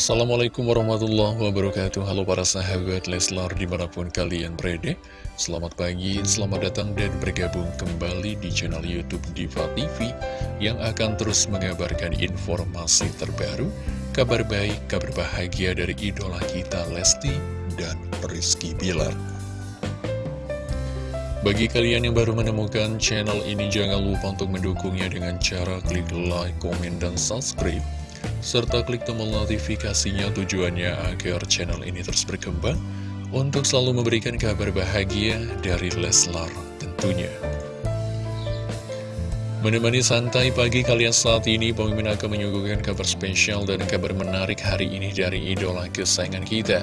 Assalamualaikum warahmatullahi wabarakatuh. Halo para sahabat Leslar di mana pun kalian berada. Selamat pagi, selamat datang dan bergabung kembali di channel Youtube Diva TV Yang akan terus mengabarkan informasi terbaru Kabar baik, kabar bahagia dari idola kita Lesti dan Rizky Bilar. Bagi kalian yang baru menemukan channel ini, jangan lupa untuk mendukungnya dengan cara klik like, komen, dan subscribe serta klik tombol notifikasinya tujuannya agar channel ini terus berkembang untuk selalu memberikan kabar bahagia dari Leslar tentunya. Menemani santai pagi kalian saat ini, pemimpin akan menyuguhkan kabar spesial dan kabar menarik hari ini dari idola kesayangan kita.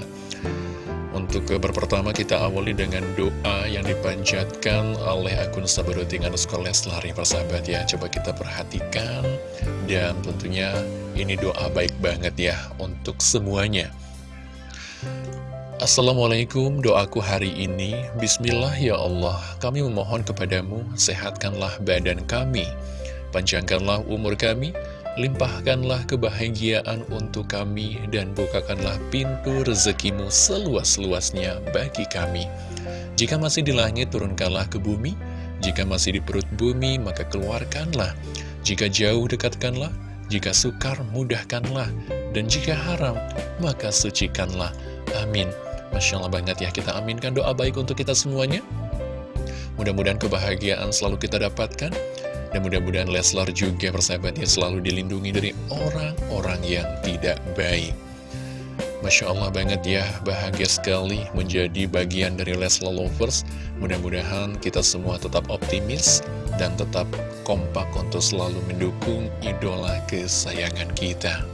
Untuk kabar pertama kita awali dengan doa yang dipanjatkan oleh akun Sabadoting underscore ya persahabat ya. Coba kita perhatikan. Dan tentunya ini doa baik banget ya untuk semuanya. Assalamualaikum doaku hari ini. Bismillah ya Allah. Kami memohon kepadamu sehatkanlah badan kami. Panjangkanlah umur kami Limpahkanlah kebahagiaan untuk kami dan bukakanlah pintu rezekimu seluas-luasnya bagi kami. Jika masih di langit, turunkanlah ke bumi. Jika masih di perut bumi, maka keluarkanlah. Jika jauh, dekatkanlah. Jika sukar, mudahkanlah. Dan jika haram, maka sucikanlah. Amin. Masya Allah banget ya, kita aminkan doa baik untuk kita semuanya. Mudah-mudahan kebahagiaan selalu kita dapatkan dan mudah-mudahan Leslar juga persahabatnya selalu dilindungi dari orang-orang yang tidak baik. Masya Allah banget ya, bahagia sekali menjadi bagian dari Leslar Lovers. Mudah-mudahan kita semua tetap optimis dan tetap kompak untuk selalu mendukung idola kesayangan kita.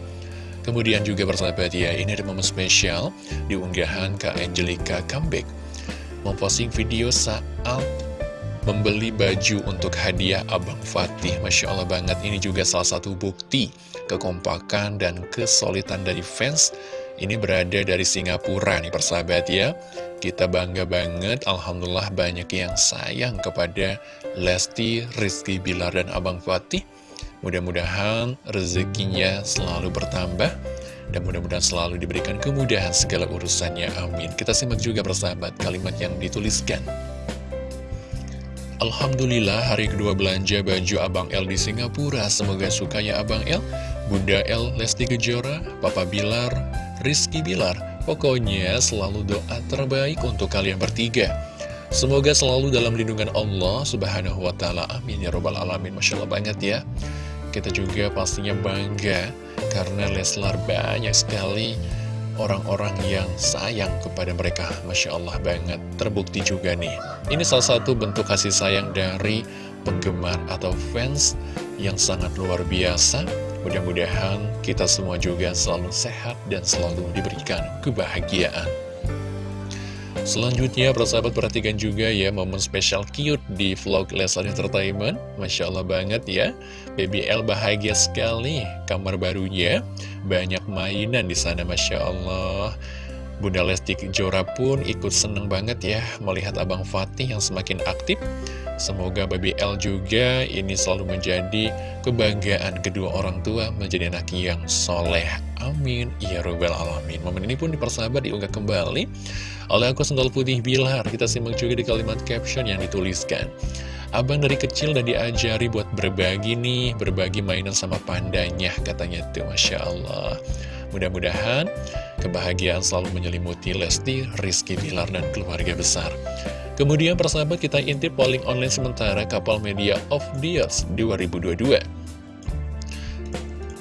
Kemudian juga persahabat ya, ini ada momen spesial di unggahan Kak Angelica Comeback. Memposting video saat membeli baju untuk hadiah Abang Fatih. Masya Allah banget, ini juga salah satu bukti kekompakan dan kesulitan dari fans. Ini berada dari Singapura nih persahabat ya. Kita bangga banget, Alhamdulillah banyak yang sayang kepada Lesti, Rizky Bilar, dan Abang Fatih. Mudah-mudahan rezekinya selalu bertambah dan mudah-mudahan selalu diberikan kemudahan segala urusannya. Amin. Kita simak juga persahabat kalimat yang dituliskan. Alhamdulillah hari kedua belanja baju Abang L di Singapura. Semoga suka ya Abang L Bunda L, Lesti Kejora, Papa Bilar, Rizky Bilar. Pokoknya selalu doa terbaik untuk kalian bertiga. Semoga selalu dalam lindungan Allah Subhanahu wa ta'ala. Amin. Ya robbal alamin. Masya Allah banget ya. Kita juga pastinya bangga Karena Leslar banyak sekali orang-orang yang sayang kepada mereka. Masya Allah banget Terbukti juga nih. Ini salah satu bentuk kasih sayang dari penggemar atau fans yang sangat luar biasa. Mudah-mudahan kita semua juga selalu sehat dan selalu diberikan kebahagiaan Selanjutnya, persahabat perhatikan juga ya momen spesial cute di vlog Leslar Entertainment. Masya Allah banget ya. Baby L bahagia sekali. Kamar barunya banyak mainan di sana, Masya Allah. Bunda Lesti Kejora pun ikut seneng banget ya melihat Abang Fatih yang semakin aktif. Semoga Baby L juga ini selalu menjadi kebanggaan kedua orang tua menjadi anak yang soleh. Amin. Ya Rabbal Alamin. Momen ini pun dipersahabat diunggah kembali oleh aku sendal putih Bilar, kita simak juga di kalimat caption yang dituliskan. Abang dari kecil dan diajari buat berbagi nih, berbagi mainan sama pandanya, katanya tuh, Masya Allah. Mudah-mudahan kebahagiaan selalu menyelimuti Lesti, Rizky Bilar, dan keluarga besar. Kemudian persahabat kita intip polling online sementara kapal media of years 2022.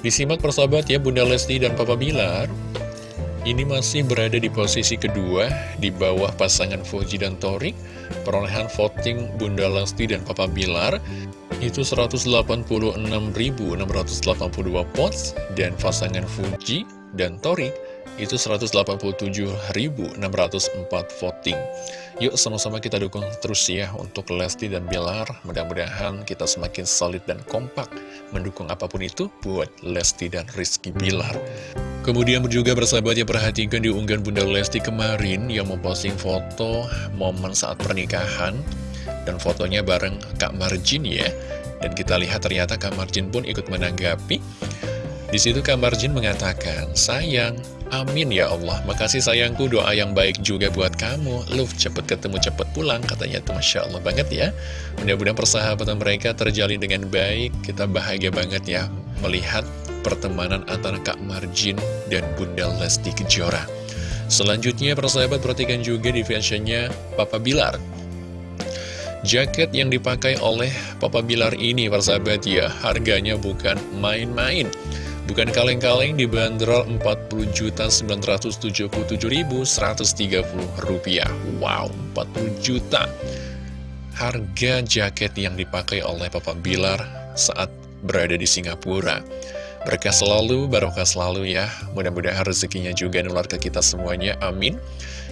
Disimak persahabat ya Bunda Lesti dan Papa Bilar ini masih berada di posisi kedua di bawah pasangan Fuji dan Torik. Perolehan voting Bunda Lesti dan Papa Bilar itu 186.682 votes dan pasangan Fuji dan Torik itu 187.604 voting. Yuk sama-sama kita dukung terus ya untuk Lesti dan Bilar. Mudah-mudahan kita semakin solid dan kompak mendukung apa pun itu buat Lesti dan Rizky Bilar. Kemudian juga bersahabat ya perhatikan di unggahan Bunda Lesti kemarin yang memposting foto momen saat pernikahan dan fotonya bareng Kak Marjin ya. Dan kita lihat ternyata Kak Marjin pun ikut menanggapi Di situ Kamar Jin mengatakan, sayang, amin ya Allah, makasih sayangku doa yang baik juga buat kamu. Lu cepet ketemu, cepet pulang, katanya tuh Masya Allah banget ya. Mudah-mudahan persahabatan mereka terjalin dengan baik, kita bahagia banget ya melihat pertemanan antara Kak Marjin dan Bunda Lesti Kejora. Selanjutnya persahabat perhatikan juga di fashionnya Papa Bilar. Jaket yang dipakai oleh Papa Bilar ini persahabat ya, harganya bukan main-main. Bukan kaleng-kaleng dibanderol Rp40.977.130 Wow, 40 juta. Harga jaket yang dipakai oleh Papa Bilar saat berada di Singapura. Berkah selalu, barokah selalu ya. Mudah-mudahan rezekinya juga nular ke kita semuanya, amin.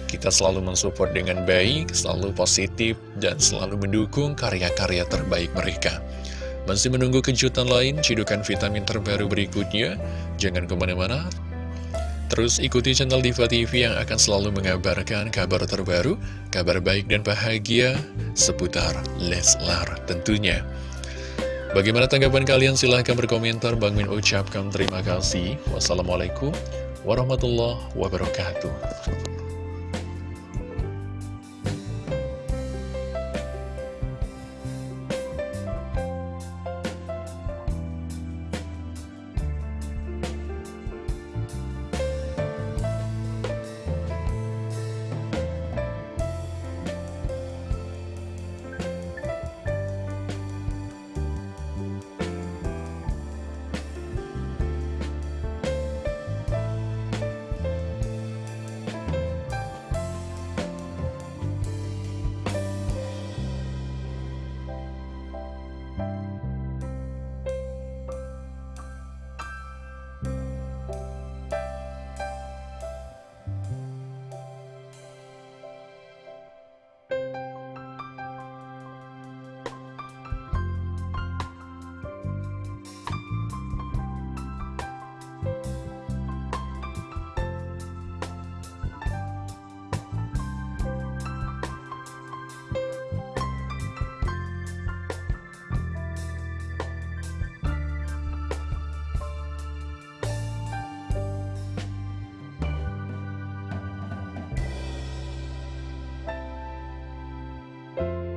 Kita selalu mensupport dengan baik, selalu positif, dan selalu mendukung karya-karya terbaik mereka masih menunggu kejutan lain, cidukan vitamin terbaru berikutnya? Jangan ke mana-mana. Terus ikuti channel Diva TV yang akan selalu mengabarkan kabar terbaru, kabar baik dan bahagia seputar Leslar tentunya. Bagaimana tanggapan kalian? Silahkan berkomentar. Bang Min ucapkan terima kasih. Wassalamualaikum warahmatullahi wabarakatuh.